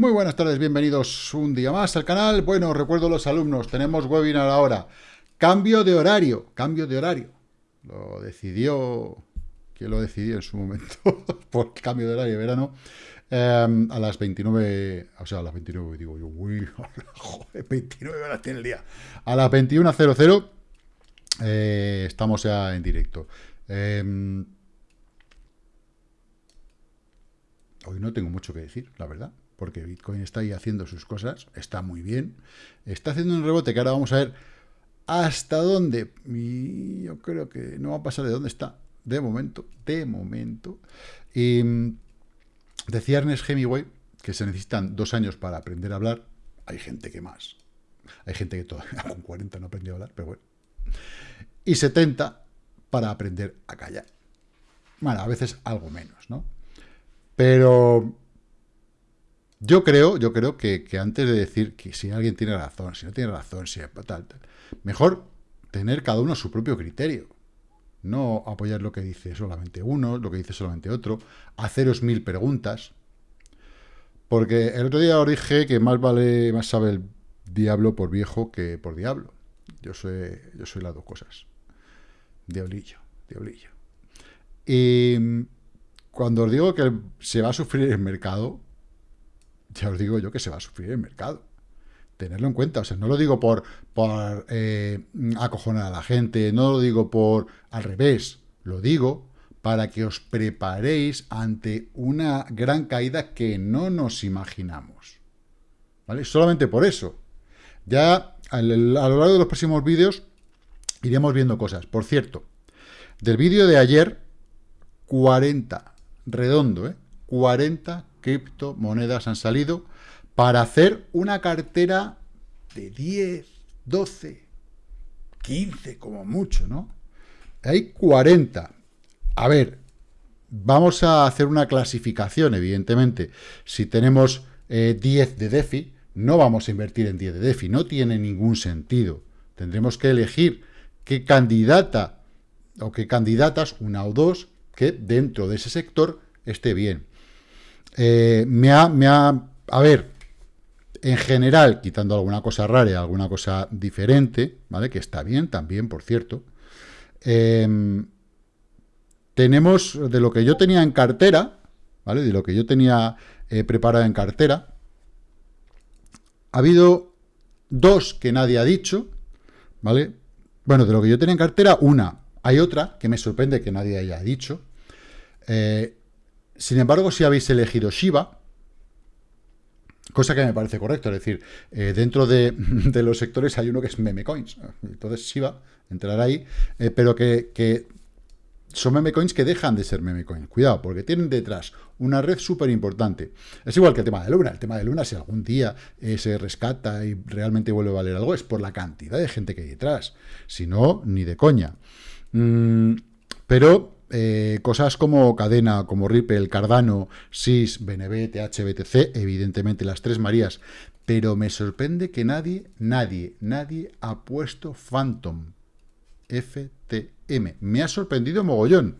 Muy buenas tardes, bienvenidos un día más al canal. Bueno, recuerdo los alumnos, tenemos webinar ahora. Cambio de horario, cambio de horario. Lo decidió, ¿quién lo decidió en su momento? Por cambio de horario de verano. Em, a las 29, o sea, a las 29, digo yo, uy, joder, 29 horas tiene el día. A las 21.00 eh, estamos ya en directo. Em, hoy no tengo mucho que decir, la verdad porque Bitcoin está ahí haciendo sus cosas, está muy bien, está haciendo un rebote que ahora vamos a ver hasta dónde, yo creo que no va a pasar de dónde está, de momento, de momento. Y mm, decía Ernest Hemingway que se necesitan dos años para aprender a hablar, hay gente que más, hay gente que todavía con 40 no aprendió a hablar, pero bueno, y 70 para aprender a callar. Bueno, a veces algo menos, ¿no? Pero yo creo, yo creo que, antes de decir que si alguien tiene razón, si no tiene razón, si tal, tal, mejor tener cada uno su propio criterio. No apoyar lo que dice solamente uno, lo que dice solamente otro, haceros mil preguntas. Porque el otro día os dije que más vale, más sabe el diablo por viejo que por diablo. Yo soy, yo soy las dos cosas. Diablillo, diablillo. Y cuando os digo que se va a sufrir el mercado, ya os digo yo que se va a sufrir el mercado. Tenerlo en cuenta, o sea, no lo digo por, por eh, acojonar a la gente, no lo digo por al revés, lo digo para que os preparéis ante una gran caída que no nos imaginamos. ¿Vale? Solamente por eso. Ya a lo largo de los próximos vídeos iremos viendo cosas. Por cierto, del vídeo de ayer, 40, redondo, ¿eh? 40 criptomonedas han salido para hacer una cartera de 10, 12, 15 como mucho, ¿no? Hay 40. A ver, vamos a hacer una clasificación, evidentemente. Si tenemos 10 eh, de DeFi, no vamos a invertir en 10 de DeFi, no tiene ningún sentido. Tendremos que elegir qué candidata o qué candidatas, una o dos, que dentro de ese sector esté bien. Eh, me, ha, me ha... A ver, en general, quitando alguna cosa rara, alguna cosa diferente, ¿vale? Que está bien también, por cierto. Em, tenemos de lo que yo tenía en cartera, ¿vale? De lo que yo tenía eh, preparado en cartera. Ha habido dos que nadie ha dicho, ¿vale? Bueno, de lo que yo tenía en cartera, una. Hay otra que me sorprende que nadie haya dicho. Eh, sin embargo, si habéis elegido Shiba, cosa que me parece correcto, es decir, eh, dentro de, los sectores hay uno que es meme coins, entonces Shiba entrará ahí, eh, pero que, son meme coins que dejan de ser meme coins. Cuidado, porque tienen detrás una red súper importante. Es igual que el tema de Luna. El tema de Luna, si algún día eh, se rescata y realmente vuelve a valer algo, es por la cantidad de gente que hay detrás. Si no, ni de coña. Mm, pero eh, cosas como Cadena, como Ripple, Cardano, SIS, BNB, THBTC, evidentemente las tres Marías, pero me sorprende que nadie, nadie, nadie ha puesto Phantom, FTM. Me ha sorprendido mogollón,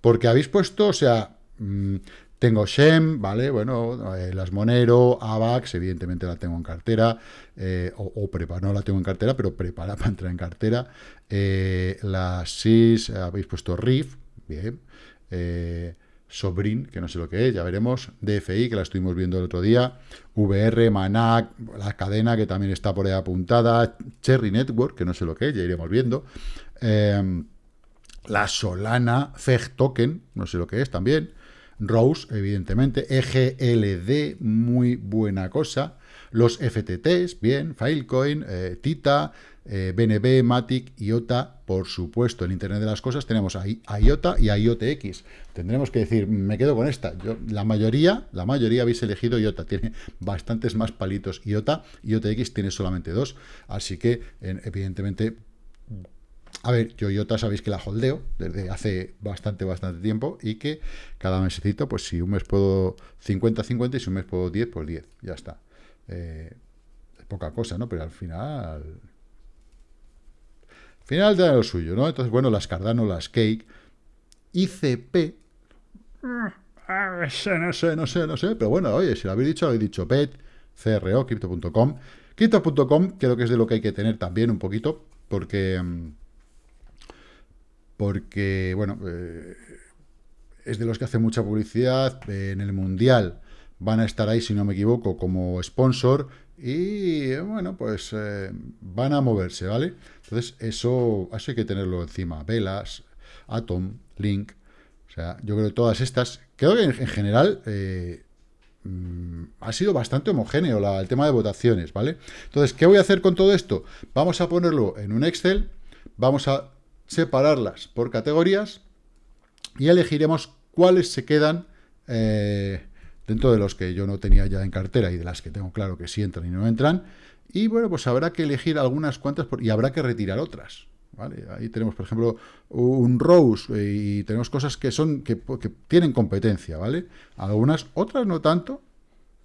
porque habéis puesto, o sea, mm, tengo Shem, ¿vale? Bueno, eh, las Monero, AVAX, evidentemente la tengo en cartera, eh, o, o no la tengo en cartera, pero prepara para entrar en cartera. la SIS, habéis puesto RIF, bien. Eh, Sobrin, que no sé lo que es, ya veremos. DFI, que la estuvimos viendo el otro día. VR, Manac, la cadena que también está por ahí apuntada. Cherry Network, que no sé lo que es, ya iremos viendo. Eh, la Solana FEG Token, no sé lo que es también. Rose, evidentemente. EGLD, muy buena cosa. Los FTTs, bien. Filecoin, eh, Tita, BNB, Matic, IOTA, por supuesto, en Internet de las Cosas tenemos a, IOTA y IOTX. Tendremos que decir, me quedo con esta. Yo, la mayoría, la mayoría habéis elegido IOTA. Tiene bastantes más palitos IOTA. IOTX tiene solamente dos. Así que, evidentemente, a ver, yo IOTA sabéis que la holdeo desde hace bastante, bastante tiempo y que cada mesecito, pues si un mes puedo 50-50 y si un mes puedo 10, pues 10. Ya está. Eh, es poca cosa, ¿no? Pero al final final de lo suyo, ¿no? Entonces, bueno, las Cardano, las Cake, ICP, ah, no sé, no sé, no sé, no sé, pero bueno, oye, si lo habéis dicho, habéis dicho, PET, CRO, Crypto.com. Crypto.com creo que es de lo que hay que tener también un poquito, porque, mm, porque bueno, eh, es de los que hace mucha publicidad, en el Mundial van a estar ahí, si no me equivoco, como sponsor, y bueno, pues eh, van a moverse, ¿vale? Entonces, eso, eso hay que tenerlo encima. Velas, Atom, Link, o sea, yo creo que todas estas, creo que en, general eh, mm, ha sido bastante homogéneo el tema de votaciones, ¿vale? Entonces, ¿qué voy a hacer con todo esto? Vamos a ponerlo en un Excel, vamos a separarlas por categorías y elegiremos cuáles se quedan eh, dentro de los que yo no tenía ya en cartera y de las que tengo claro que sí entran y no entran. Y bueno, pues habrá que elegir algunas cuantas y habrá que retirar otras. ¿vale? Ahí tenemos, por ejemplo, un Rose eh, y tenemos cosas que son que, tienen competencia, ¿vale? Algunas, otras no tanto.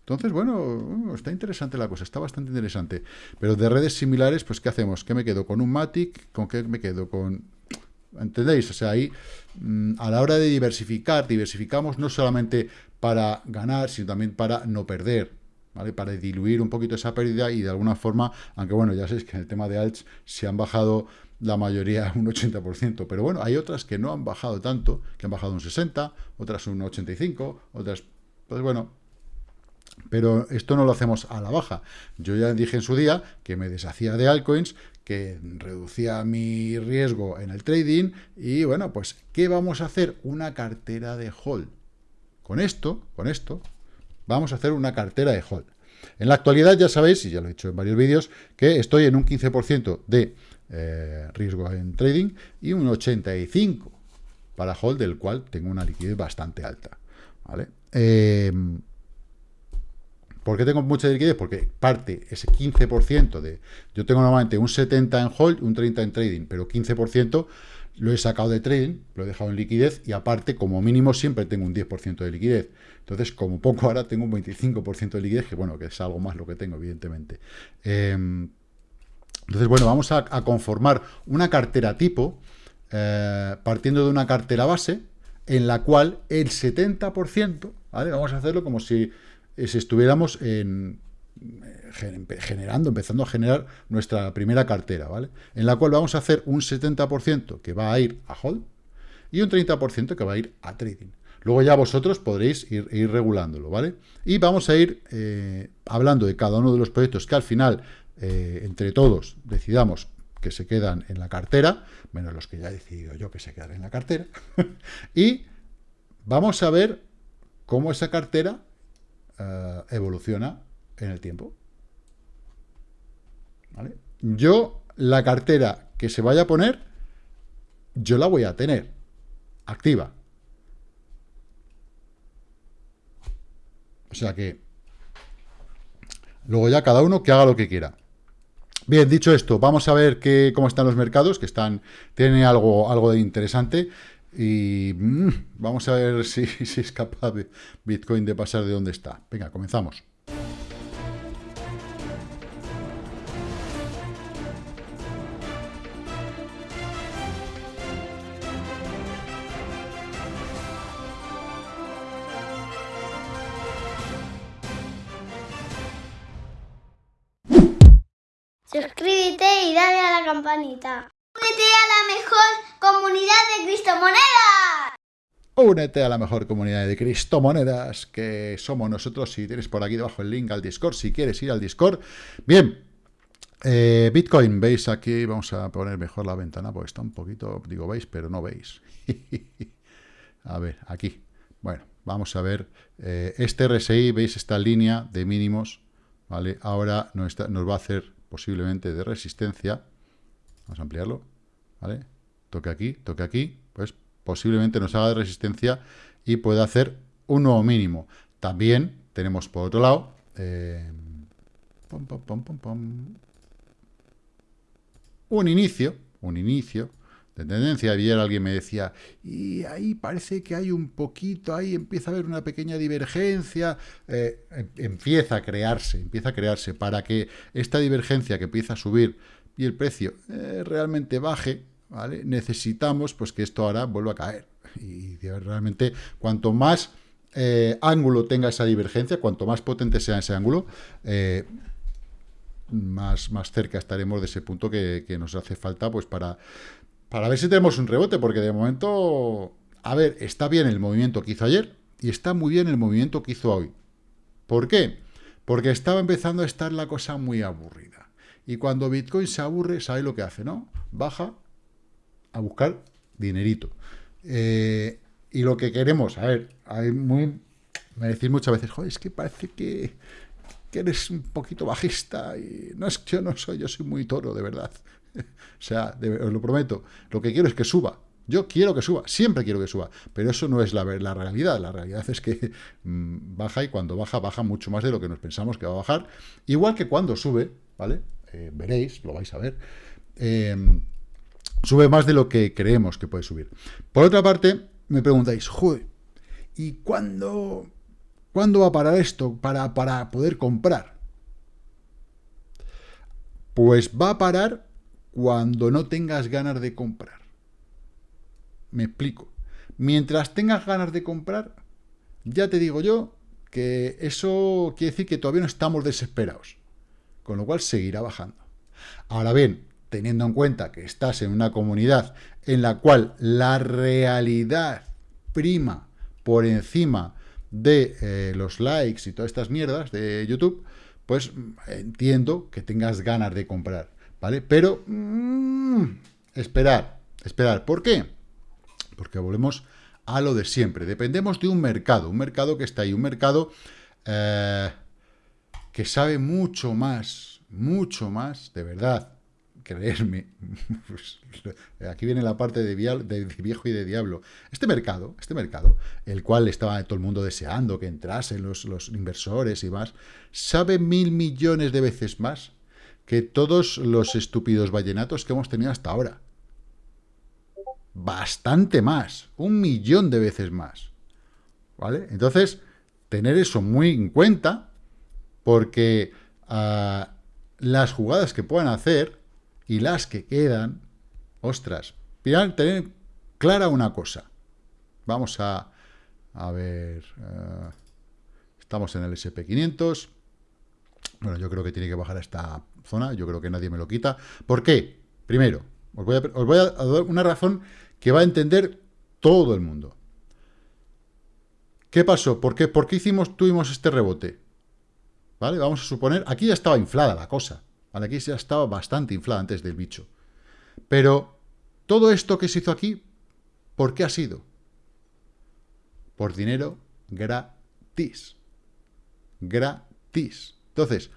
Entonces, bueno, uh, está interesante la cosa, está bastante interesante. Pero de redes similares, pues, ¿qué hacemos? ¿Qué me quedo? ¿Con un Matic? ¿Con qué me quedo? Con... ¿Entendéis? O sea, ahí, mm, a la hora de diversificar, diversificamos no solamente para ganar, sino también para no perder, ¿vale? Para diluir un poquito esa pérdida y de alguna forma, aunque bueno, ya sabéis que en el tema de alts se han bajado la mayoría un 80%, pero bueno, hay otras que no han bajado tanto, que han bajado un 60, otras un 85, otras, pues bueno, pero esto no lo hacemos a la baja. Yo ya dije en su día que me deshacía de altcoins, reducía mi riesgo en el trading y bueno, pues ¿qué vamos a hacer? Una cartera de hold. Con esto, con esto, vamos a hacer una cartera de hold. En la actualidad ya sabéis, y ya lo he dicho en varios vídeos, que estoy en un 15% de eh, riesgo en trading y un 85% para hold, del cual tengo una liquidez bastante alta. ¿vale? Eh, ¿Por qué tengo mucha liquidez? Porque parte ese 15% de... Yo tengo normalmente un 70% en hold, un 30% en trading, pero 15% lo he sacado de trading, lo he dejado en liquidez y aparte, como mínimo, siempre tengo un 10% de liquidez. Entonces, como poco ahora tengo un 25% de liquidez, que bueno, que es algo más lo que tengo, evidentemente. Em, entonces, bueno, vamos a, conformar una cartera tipo, eh, partiendo de una cartera base, en la cual el 70%, ¿vale? Vamos a hacerlo como si, si estuviéramos en generando, empezando a generar nuestra primera cartera, ¿vale? En la cual vamos a hacer un 70% que va a ir a hold y un 30% que va a ir a trading. Luego ya vosotros podréis ir, regulándolo, ¿vale? Y vamos a ir eh, hablando de cada uno de los proyectos que al final, eh, entre todos, decidamos que se quedan en la cartera, menos los que ya he decidido yo que se quedan en la cartera, y vamos a ver cómo esa cartera eh, evoluciona en el tiempo. Yo, la cartera que se vaya a poner, yo la voy a tener activa. O sea que, luego ya cada uno que haga lo que quiera. Bien, dicho esto, vamos a ver qué, cómo están los mercados, que están tienen algo, algo de interesante. Y mm, vamos a ver si, es capaz Bitcoin de pasar de donde está. Venga, comenzamos. Suscríbete y dale a la campanita. Únete a la mejor comunidad de Cristomonedas. Únete a la mejor comunidad de Cristomonedas, que somos nosotros. Si tienes por aquí debajo el link al Discord, si quieres ir al Discord. Bien, eh, Bitcoin, veis aquí, vamos a poner mejor la ventana, porque está un poquito, digo, veis, pero no veis. a ver, aquí. Bueno, vamos a ver. Eh, este RSI, veis esta línea de mínimos, ¿vale? Ahora nos, nos va a hacer posiblemente de resistencia, vamos a ampliarlo, ¿vale? Toque aquí, toque aquí, pues posiblemente nos haga de resistencia y pueda hacer un nuevo mínimo. También tenemos por otro lado, eh, un inicio, un inicio de tendencia. Ayer alguien me decía, y ahí parece que hay un poquito, ahí empieza a haber una pequeña divergencia. Eh, em, empieza a crearse, empieza a crearse para que esta divergencia que empieza a subir y el precio eh, realmente baje, ¿vale? necesitamos pues que esto ahora vuelva a caer. Y realmente cuanto más eh, ángulo tenga esa divergencia, cuanto más potente sea ese ángulo, eh, más, más cerca estaremos de ese punto que, nos hace falta pues para, para ver si tenemos un rebote, porque de momento, a ver, está bien el movimiento que hizo ayer y está muy bien el movimiento que hizo hoy. ¿Por qué? Porque estaba empezando a estar la cosa muy aburrida. Y cuando Bitcoin se aburre, ¿sabe lo que hace, no? Baja a buscar dinerito. Eh, y lo que queremos, a ver, hay muy, me decís muchas veces, joder, es que parece que, eres un poquito bajista y no es que yo no soy, yo soy muy toro, de verdad. o sea, os lo prometo, lo que quiero es que suba. Yo quiero que suba, siempre quiero que suba, pero eso no es la, la realidad. La realidad es que mm, baja y cuando baja, baja mucho más de lo que nos pensamos que va a bajar. Igual que cuando sube, ¿vale? Eh, veréis, lo vais a ver. Eh, sube más de lo que creemos que puede subir. Por otra parte, me preguntáis, joder, ¿y cuándo, cuándo va a parar esto para, para poder comprar? Pues va a parar cuando no tengas ganas de comprar. Me explico. Mientras tengas ganas de comprar, ya te digo yo que eso quiere decir que todavía no estamos desesperados. Con lo cual seguirá bajando. Ahora bien, teniendo en cuenta que estás en una comunidad en la cual la realidad prima por encima de eh, los likes y todas estas mierdas de YouTube, pues entiendo que tengas ganas de comprar, ¿vale? Pero mm, esperar, esperar. ¿Por qué? Porque volvemos a lo de siempre. Dependemos de un mercado, un mercado que está ahí, un mercado eh, que sabe mucho más, mucho más, de verdad, creerme, pues, aquí viene la parte de, viejo y de diablo. Este mercado, este mercado, el cual estaba todo el mundo deseando que entrasen los, los inversores y más, sabe mil millones de veces más que todos los estúpidos vallenatos que hemos tenido hasta ahora. Bastante más, un millón de veces más. ¿Vale? Entonces, tener eso muy en cuenta, porque ah, las jugadas que puedan hacer y las que quedan, ostras, tener clara una cosa. Vamos a, a ver, eh, estamos en el SP500, bueno, yo creo que tiene que bajar a esta zona, yo creo que nadie me lo quita. ¿Por qué? Primero, os voy a, os voy a dar una razón que va a entender todo el mundo. ¿Qué pasó? ¿Por qué, ¿Por qué hicimos, tuvimos este rebote? ¿Vale? Vamos a suponer, aquí ya estaba inflada la cosa. Aquí ya estaba bastante inflada antes del bicho. Pero todo esto que se hizo aquí, ¿por qué ha sido? Por dinero gratis. Gratis. Entonces,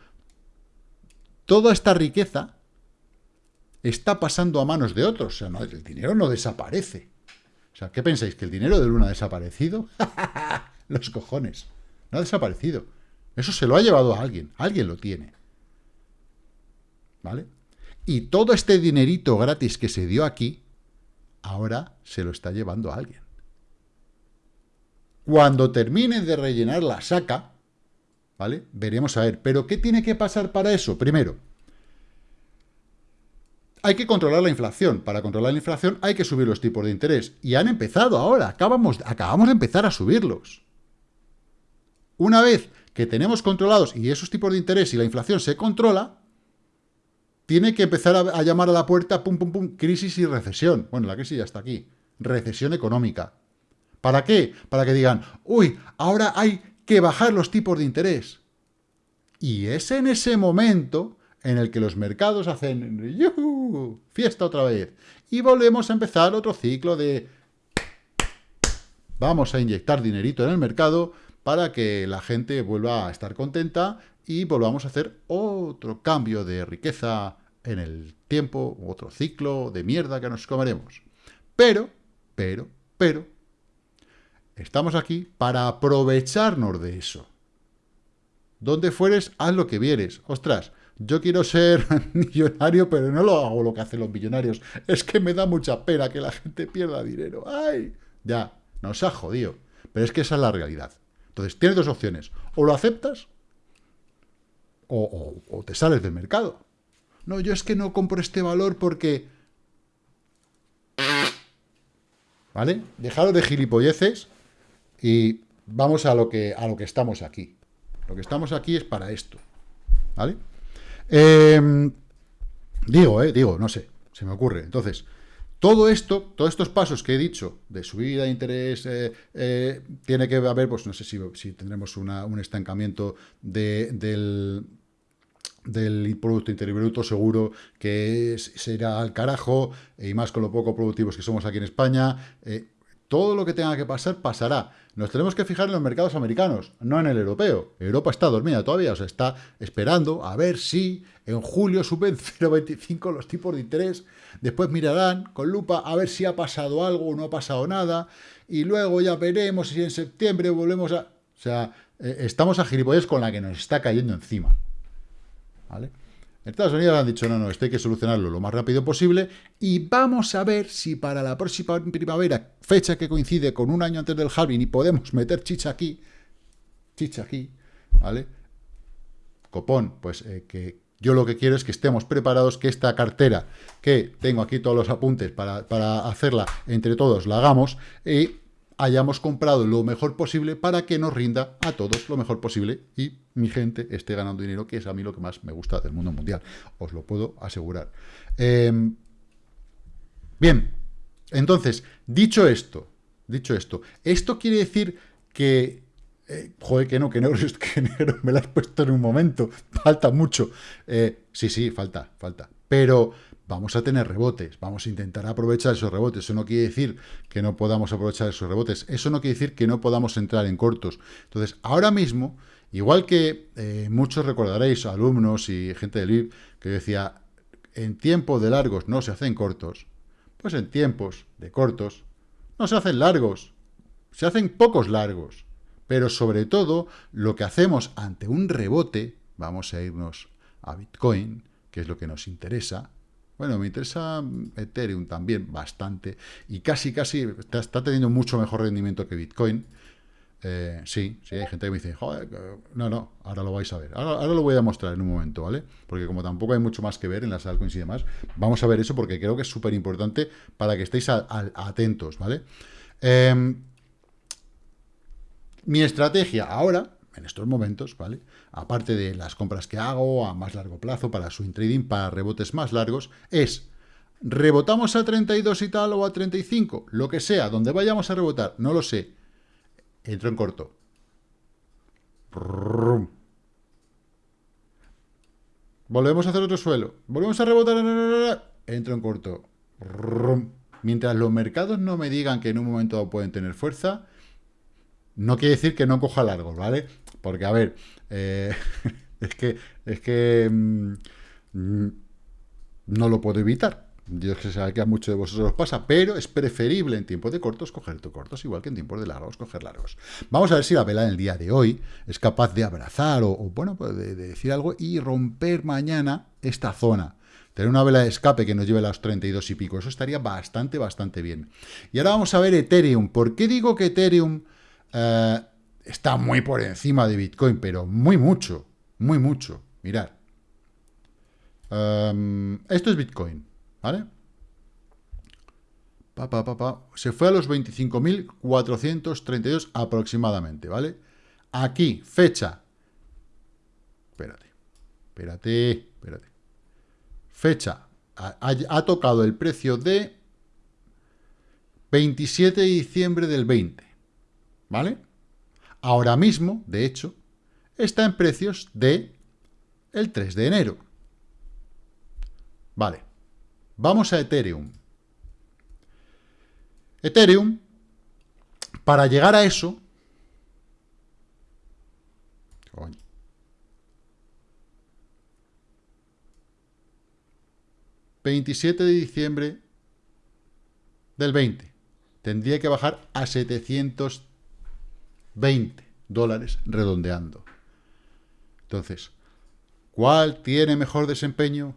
toda esta riqueza está pasando a manos de otros. O sea, el dinero no desaparece. O sea, ¿qué pensáis? ¿Que el dinero de Luna ha desaparecido? Los cojones. No ha desaparecido. Eso se lo ha llevado a alguien. Alguien lo tiene. ¿Vale? Y todo este dinerito gratis que se dio aquí, ahora se lo está llevando a alguien. Cuando termine de rellenar la saca, ¿vale? Veremos a ver. ¿Pero qué tiene que pasar para eso? Primero, hay que controlar la inflación. Para controlar la inflación hay que subir los tipos de interés. Y han empezado ahora. Acabamos, acabamos de empezar a subirlos. Una vez que tenemos controlados y esos tipos de interés y la inflación se controla, tiene que empezar a, llamar a la puerta, pum, pum, pum, crisis y recesión. Bueno, la crisis ya está aquí. Recesión económica. ¿Para qué? Para que digan, uy, ahora hay que bajar los tipos de interés. Y es en ese momento en el que los mercados hacen ¡yuhu! fiesta otra vez. Y volvemos a empezar otro ciclo de vamos a inyectar dinerito en el mercado para que la gente vuelva a estar contenta y volvamos a hacer otro cambio de riqueza en el tiempo, otro ciclo de mierda que nos comeremos. Pero, pero, pero, estamos aquí para aprovecharnos de eso. Donde fueres, haz lo que vieres. Ostras, yo quiero ser millonario, pero no lo hago lo que hacen los millonarios. Es que me da mucha pena que la gente pierda dinero. ¡Ay! Ya, nos ha jodido. Pero es que esa es la realidad. Entonces, tienes dos opciones. O lo aceptas o, te sales del mercado. No, yo es que no compro este valor porque... ¿Vale? Dejaros de gilipolleces y vamos a lo que, a lo que estamos aquí. Lo que estamos aquí es para esto. ¿Vale? Em, digo, eh, digo, no sé, se me ocurre. Entonces, todo esto, todos estos pasos que he dicho de subida de interés, eh, eh, tiene que haber, pues no sé si, si tendremos un estancamiento del, del Producto Interior Bruto, seguro que será al carajo, y más con lo poco productivos que somos aquí en España. Eh, todo lo que tenga que pasar, pasará. Nos tenemos que fijar en los mercados americanos, no en el europeo. Europa está dormida todavía, o sea, está esperando a ver si en julio suben 0,25 los tipos de interés. Después mirarán con lupa a ver si ha pasado algo o no ha pasado nada. Y luego ya veremos si en septiembre volvemos a... O sea, eh, estamos a gilipollas con la que nos está cayendo encima. ¿Vale? Estados Unidos han dicho, no, no, esto hay que solucionarlo lo más rápido posible y vamos a ver si para la próxima primavera, fecha que coincide con un año antes del halving y podemos meter chicha aquí, chicha aquí, ¿vale? Copón, pues eh, que yo lo que quiero es que estemos preparados, que esta cartera, que tengo aquí todos los apuntes para, para hacerla entre todos, la hagamos y hayamos comprado lo mejor posible para que nos rinda a todos lo mejor posible y mi gente esté ganando dinero, que es a mí lo que más me gusta del mundo mundial. Os lo puedo asegurar. Em, bien, entonces, dicho esto, dicho esto, esto quiere decir que... Eh, joder, que no, que negro, que me lo has puesto en un momento, falta mucho. Eh, sí, sí, falta, falta. Pero vamos a tener rebotes, vamos a intentar aprovechar esos rebotes. Eso no quiere decir que no podamos aprovechar esos rebotes, eso no quiere decir que no podamos entrar en cortos. Entonces, ahora mismo, igual que eh, muchos recordaréis, alumnos y gente del IB, que decía, en tiempos de largos no se hacen cortos, pues en tiempos de cortos no se hacen largos, se hacen pocos largos. Pero sobre todo, lo que hacemos ante un rebote, vamos a irnos a Bitcoin, que es lo que nos interesa, bueno, me interesa Ethereum también bastante y casi, casi está, teniendo mucho mejor rendimiento que Bitcoin. Eh, sí, sí, hay gente que me dice, joder, no, no, ahora lo vais a ver. Ahora, lo voy a mostrar en un momento, ¿vale? Porque como tampoco hay mucho más que ver en las altcoins y demás, vamos a ver eso porque creo que es súper importante para que estéis atentos, ¿vale? Em, mi estrategia ahora, en estos momentos, ¿vale? aparte de las compras que hago a más largo plazo para swing trading, para rebotes más largos, es rebotamos a 32 y tal o a 35, lo que sea, donde vayamos a rebotar, no lo sé. Entro en corto. Volvemos a hacer otro suelo. Volvemos a rebotar. Entro en corto. Mientras los mercados no me digan que en un momento pueden tener fuerza, no quiere decir que no coja largos, ¿vale? Porque, a ver, eh, es que, es que mm, no lo puedo evitar. Dios que sabe que a muchos de vosotros os pasa, pero es preferible en tiempos de cortos coger cortos, igual que en tiempos de largos coger largos. Vamos a ver si la vela en el día de hoy es capaz de abrazar o, bueno, pues de, decir algo y romper mañana esta zona. Tener una vela de escape que nos lleve a los 32 y pico, eso estaría bastante, bastante bien. Y ahora vamos a ver Ethereum. ¿Por qué digo que Ethereum eh, está muy por encima de Bitcoin, pero muy mucho, muy mucho. Mirad. Em, esto es Bitcoin, ¿vale? Pa, pa, Se fue a los 25.432 aproximadamente, ¿vale? Aquí, fecha. Espérate, espérate, espérate. Fecha. ha tocado el precio de 27 de diciembre del 20, ¿vale? ahora mismo, de hecho, está en precios de el 3 de enero. Vale, vamos a Ethereum. Ethereum, para llegar a eso, 27 de diciembre del 20. Tendría que bajar a 700 20 dólares redondeando. Entonces, ¿cuál tiene mejor desempeño?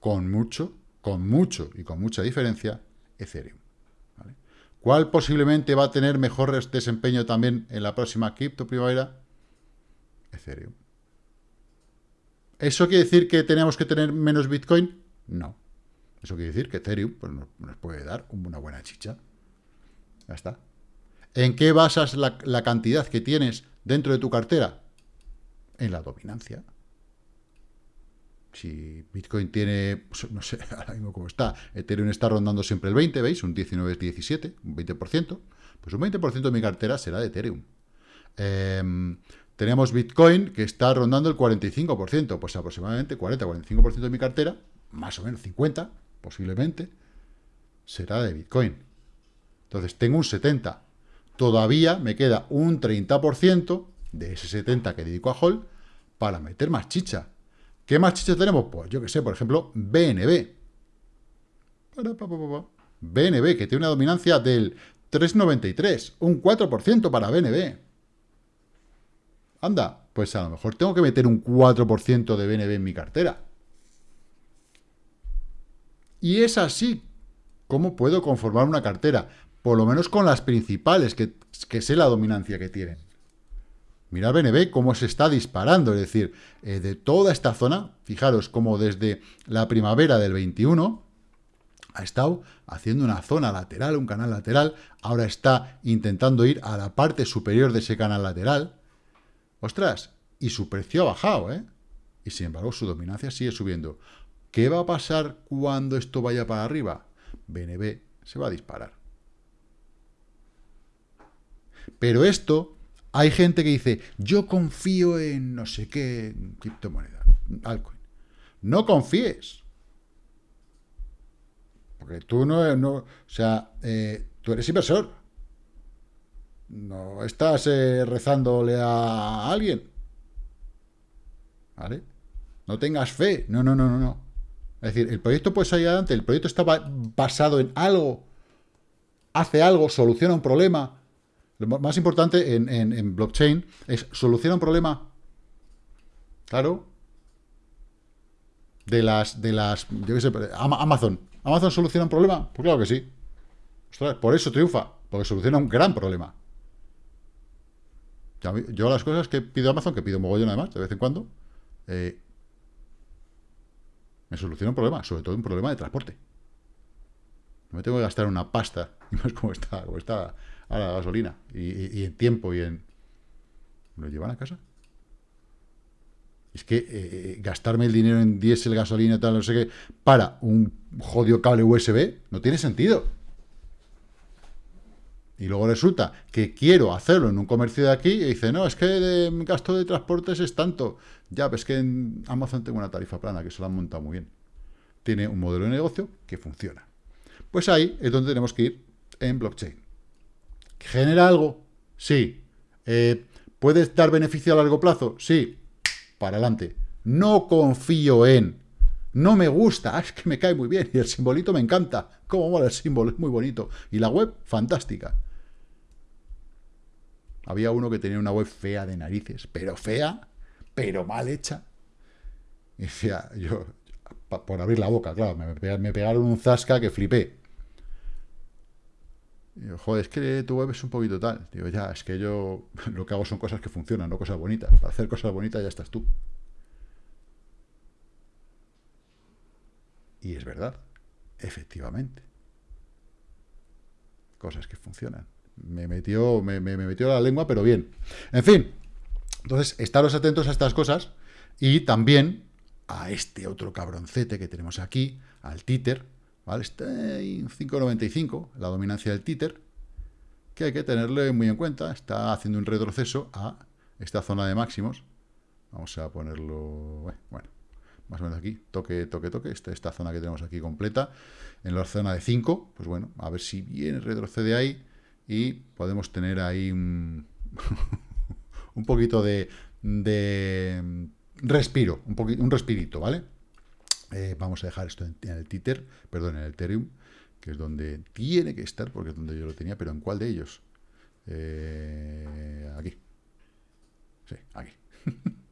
Con mucho, con mucho y con mucha diferencia, Ethereum. ¿Cuál posiblemente va a tener mejor desempeño también en la próxima cripto primavera? Ethereum. ¿Eso quiere decir que tenemos que tener menos Bitcoin? No. Eso quiere decir que Ethereum pues, nos puede dar una buena chicha. Ya está. ¿En qué basas la, la cantidad que tienes dentro de tu cartera? En la dominancia. Si Bitcoin tiene, pues, no sé, ahora mismo cómo está, Ethereum está rondando siempre el 20, ¿veis? Un 19, 17, un 20%. Pues un 20% de mi cartera será de Ethereum. Em, tenemos Bitcoin que está rondando el 45%, pues aproximadamente 40-45% de mi cartera, más o menos 50, posiblemente, será de Bitcoin. Entonces tengo un 70. Todavía me queda un 30% de ese 70 que dedico a Hall para meter más chicha. ¿Qué más chicha tenemos? Pues yo que sé, por ejemplo, BNB. BNB, que tiene una dominancia del 3,93, un 4% para BNB. Anda, pues a lo mejor tengo que meter un 4% de BNB en mi cartera. Y es así como puedo conformar una cartera, por lo menos con las principales, que, que sé la dominancia que tienen. Mirad BNB cómo se está disparando, es decir, eh, de toda esta zona, fijaros cómo desde la primavera del 21 ha estado haciendo una zona lateral, un canal lateral, ahora está intentando ir a la parte superior de ese canal lateral. ¡Ostras! Y su precio ha bajado, ¿eh? Y sin embargo su dominancia sigue subiendo. ¿Qué va a pasar cuando esto vaya para arriba? BNB se va a disparar. Pero esto hay gente que dice, yo confío en no sé qué criptomoneda, altcoin. No confíes. Porque tú no, o sea, eh, tú eres inversor. No estás eh, rezándole a alguien. ¿Vale? No tengas fe. No, no, no, no, no. Es decir, el proyecto puede salir adelante, el proyecto está basado en algo, hace algo, soluciona un problema, lo más importante en, blockchain es solucionar un problema. Claro. De las, de las, yo qué sé, Amazon. ¿Amazon soluciona un problema? Pues claro que sí. por eso triunfa, porque soluciona un gran problema. Yo las cosas que pido Amazon, que pido mogollón además, de vez en cuando, eh, me soluciona un problema, sobre todo un problema de transporte. Me tengo que gastar una pasta, y más como está, como está a la gasolina, y, en tiempo, y en... ¿Me lo llevan a casa? Es que eh, eh, gastarme el dinero en diésel, gasolina, tal, no sé qué, para un jodido cable USB, no tiene sentido. Y luego resulta que quiero hacerlo en un comercio de aquí y dice, no, es que el gasto de transportes es tanto. Ya, pues que en Amazon tengo una tarifa plana que se la han montado muy bien. Tiene un modelo de negocio que funciona. Pues ahí es donde tenemos que ir en blockchain. ¿Genera algo? Sí. Eh, ¿Puedes dar beneficio a largo plazo? Sí. Para adelante. No confío en. No me gusta. es que me cae muy bien. Y el simbolito me encanta. Cómo mola el símbolo. Es muy bonito. Y la web, fantástica. Había uno que tenía una web fea de narices. Pero fea, pero mal hecha. Y decía, yo, por abrir la boca, claro, me pegaron un zasca que flipé. Digo, joder, es que tu web es un poquito tal. Digo, ya, es que yo lo que hago son cosas que funcionan, no cosas bonitas. Para hacer cosas bonitas ya estás tú. Y es verdad, efectivamente. Cosas que funcionan. Me metió, me, me metió la lengua, pero bien. En fin, entonces, estaros atentos a estas cosas y también a este otro cabroncete que tenemos aquí, al títer, ¿vale? Está en 5.95, la dominancia del títer, que hay que tenerle muy en cuenta. Está haciendo un retroceso a esta zona de máximos. Vamos a ponerlo, eh, bueno, más o menos aquí, toque, toque, toque, esta, esta zona que tenemos aquí completa, en la zona de 5, pues bueno, a ver si viene, retrocede ahí y podemos tener ahí un, un poquito de, de respiro, un, un respirito, ¿vale? Eh, vamos a dejar esto en, el Tether, perdón, en el Ethereum, que es donde tiene que estar, porque es donde yo lo tenía, pero ¿en cuál de ellos? Eh, aquí. Sí, aquí.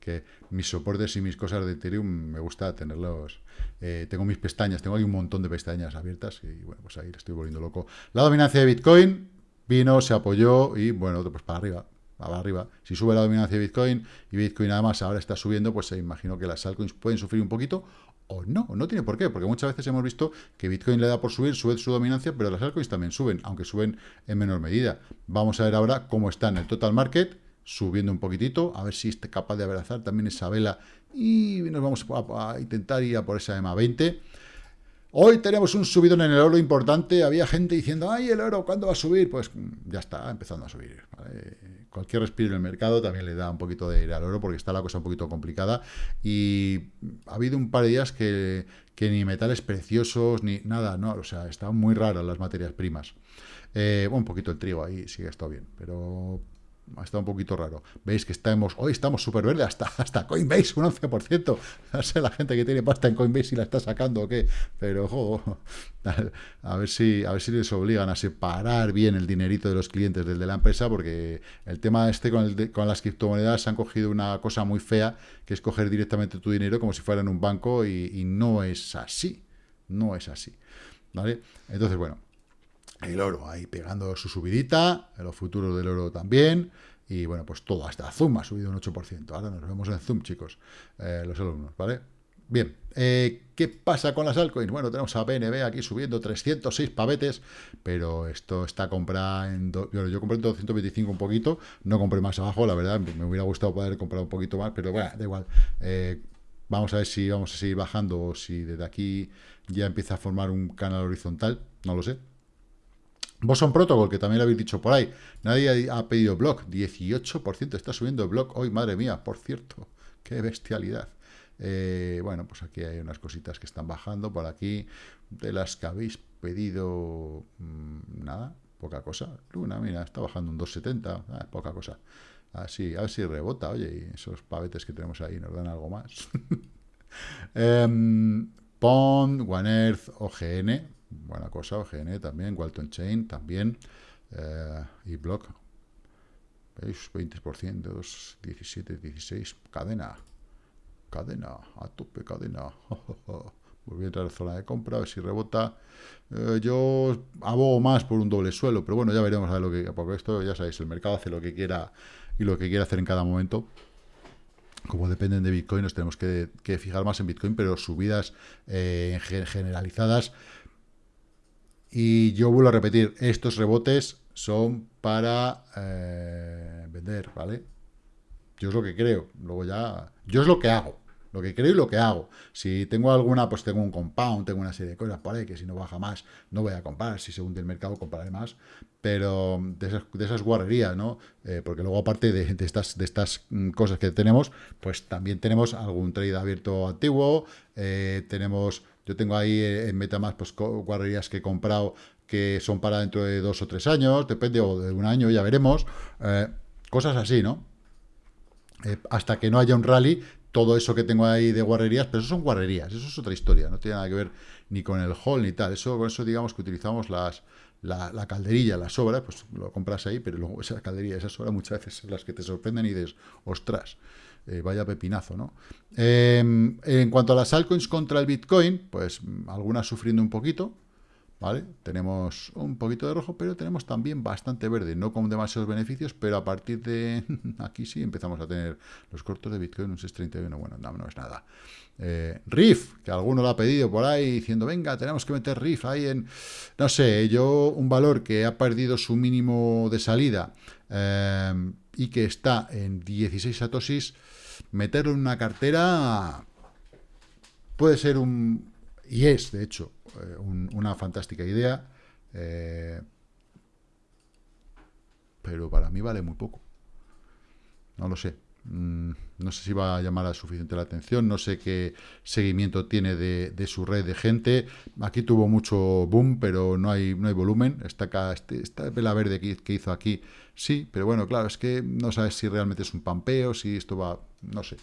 que mis soportes y mis cosas de Ethereum me gusta tenerlos. Eh, tengo mis pestañas, tengo ahí un montón de pestañas abiertas y bueno, pues ahí estoy volviendo loco. La dominancia de Bitcoin vino, se apoyó y bueno, pues para arriba. Va arriba. Si sube la dominancia de Bitcoin y Bitcoin además ahora está subiendo, pues se imagino que las altcoins pueden sufrir un poquito o no, no tiene por qué, porque muchas veces hemos visto que Bitcoin le da por subir, sube su dominancia, pero las altcoins también suben, aunque suben en menor medida. Vamos a ver ahora cómo está en el total market, subiendo un poquitito, a ver si está capaz de abrazar también esa vela y nos vamos a, intentar ir a por esa EMA 20. Hoy tenemos un subidón en el oro importante. Había gente diciendo, ay, el oro, ¿cuándo va a subir? Pues mm, ya está empezando a subir. Cualquier respiro en el mercado también le da un poquito de aire al oro porque está la cosa un poquito complicada. Y ha habido un par de días que, que ni metales preciosos, ni nada, ¿no? O sea, están muy raras las materias primas. Eh, un poquito el trigo ahí sigue está bien, pero estado un poquito raro. Veis que estamos, hoy estamos súper verde, hasta, hasta Coinbase, un 11%. No sé la gente que tiene pasta en Coinbase si la está sacando o qué, pero ojo, a ver si, a ver si les obligan a separar bien el dinerito de los clientes del de la empresa, porque el tema este con, el con las criptomonedas han cogido una cosa muy fea, que es coger directamente tu dinero como si fuera en un banco, y, y no es así. No es así. ¿Vale? Entonces, bueno, el oro ahí pegando su subidita, los futuros del oro también, y bueno, pues todo, hasta Zoom ha subido un 8%. Ahora nos vemos en Zoom, chicos, eh, los alumnos, ¿vale? Bien, eh, ¿qué pasa con las altcoins? Bueno, tenemos a BNB aquí subiendo 306 pavetes, pero esto está comprado en... yo compré en 225 un poquito, no compré más abajo, la verdad, me hubiera gustado poder comprar un poquito más, pero bueno, da igual. Eh, vamos a ver si vamos a seguir bajando o si desde aquí ya empieza a formar un canal horizontal, no lo sé, Boson Protocol, que también lo habéis dicho por ahí. Nadie ha pedido block. 18% está subiendo el block hoy, madre mía, por cierto. Qué bestialidad. Eh, bueno, pues aquí hay unas cositas que están bajando por aquí. De las que habéis pedido, mm, nada, poca cosa. Luna, mira, está bajando un 2,70, ah, poca cosa. Así, a ver si rebota, oye, esos pavetes que tenemos ahí nos dan algo más. um, Pond, One Earth, OGN, buena cosa, OGN también, Walton Chain también, eh, y Block, ¿veis? 20%, 17, 16, cadena, cadena, a tope cadena, voy a entrar a la zona de compra, a ver si rebota, eh, yo abogo más por un doble suelo, pero bueno, ya veremos a ver lo que, porque esto ya sabéis, el mercado hace lo que quiera y lo que quiera hacer en cada momento, como dependen de Bitcoin, nos tenemos que, fijar más en Bitcoin, pero subidas eh, generalizadas y yo vuelvo a repetir, estos rebotes son para eh, vender, ¿vale? Yo es lo que creo, luego ya... Yo es lo que hago, lo que creo y lo que hago. Si tengo alguna, pues tengo un compound, tengo una serie de cosas por que si no baja más, no voy a comprar, si se hunde el mercado compraré más, pero de esas, de guarrerías, ¿no? Eh, porque luego aparte de, de, estas, de estas mm, cosas que tenemos, pues también tenemos algún trade abierto antiguo, eh, tenemos yo tengo ahí en Metamask pues, guarrerías que he comprado que son para dentro de dos o tres años, depende, o de un año, ya veremos. Eh, cosas así, ¿no? Eh, hasta que no haya un rally, todo eso que tengo ahí de guarrerías, pero eso son guarrerías, eso es otra historia, no tiene nada que ver ni con el hall ni tal. Eso, con eso digamos que utilizamos las, la, la, calderilla, la sobra, pues lo compras ahí, pero luego esa calderilla, esa sobra muchas veces son las que te sorprenden y dices, ostras, eh, vaya pepinazo, ¿no? Em, en cuanto a las altcoins contra el Bitcoin, pues algunas sufriendo un poquito, ¿vale? Tenemos un poquito de rojo, pero tenemos también bastante verde, no con demasiados beneficios, pero a partir de aquí sí empezamos a tener los cortos de Bitcoin, un 631, bueno, no, no es nada. Eh, que alguno lo ha pedido por ahí, diciendo, venga, tenemos que meter RIF ahí en, no sé, yo un valor que ha perdido su mínimo de salida em, y que está en 16 satosis, meterlo en una cartera puede ser un, y es, de hecho, eh, una fantástica idea, eh, pero para mí vale muy poco. No lo sé. Mm, no sé si va a llamar a suficiente la atención, no sé qué seguimiento tiene de, su red de gente. Aquí tuvo mucho boom, pero no hay, no hay volumen. Esta, acá, este, esta vela verde que, que hizo aquí, sí, pero bueno, claro, es que no sabes si realmente es un pampeo, si esto va, no sé.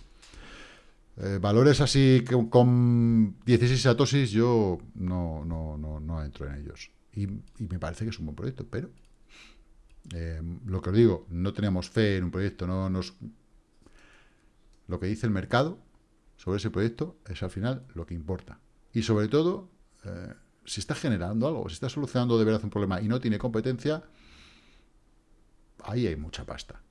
Eh, valores así con 16 satosis yo no, no, no, no entro en ellos. Y, me parece que es un buen proyecto, pero eh, lo que os digo, no tenemos fe en un proyecto, no nos lo que dice el mercado sobre ese proyecto es al final lo que importa. Y sobre todo, eh, si está generando algo, si está solucionando de verdad un problema y no tiene competencia, ahí hay mucha pasta.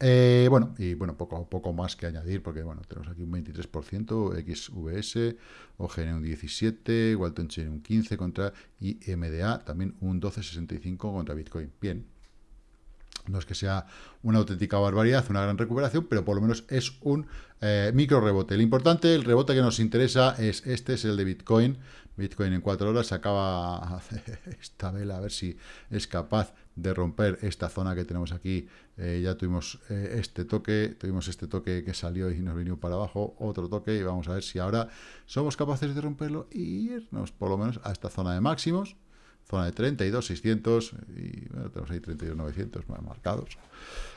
Eh, bueno, y bueno, poco, poco más que añadir, porque bueno, tenemos aquí un 23%, XVS, OGN un 17, Walton Chain un 15 contra IMDA, también un 12,65 contra Bitcoin. Bien, no es que sea una auténtica barbaridad, una gran recuperación, pero por lo menos es un eh, micro rebote. Lo importante, el rebote que nos interesa es este, es el de Bitcoin. Bitcoin en cuatro horas acaba esta vela, a ver si es capaz de romper esta zona que tenemos aquí. Eh, ya tuvimos eh, este toque, tuvimos este toque que salió y nos vino para abajo, otro toque, y vamos a ver si ahora somos capaces de romperlo y irnos por lo menos a esta zona de máximos zona de 32.600 y bueno, tenemos ahí 32.900 marcados.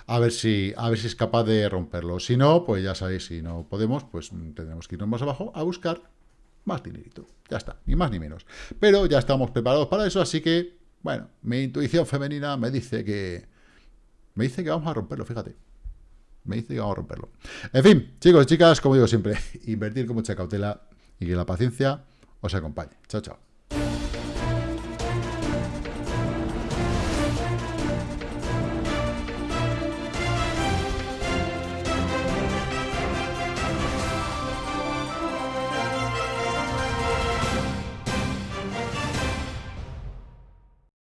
A ver, si, a ver si es capaz de romperlo. Si no, pues ya sabéis, si no podemos, pues tendremos que irnos más abajo a buscar más dinerito. Ya está, ni más ni menos. Pero ya estamos preparados para eso, así que, bueno, mi intuición femenina me dice que... Me dice que vamos a romperlo, fíjate. Me dice que vamos a romperlo. En fin, chicos chicas, como digo siempre, invertir con mucha cautela y que la paciencia os acompañe. Chao, chao.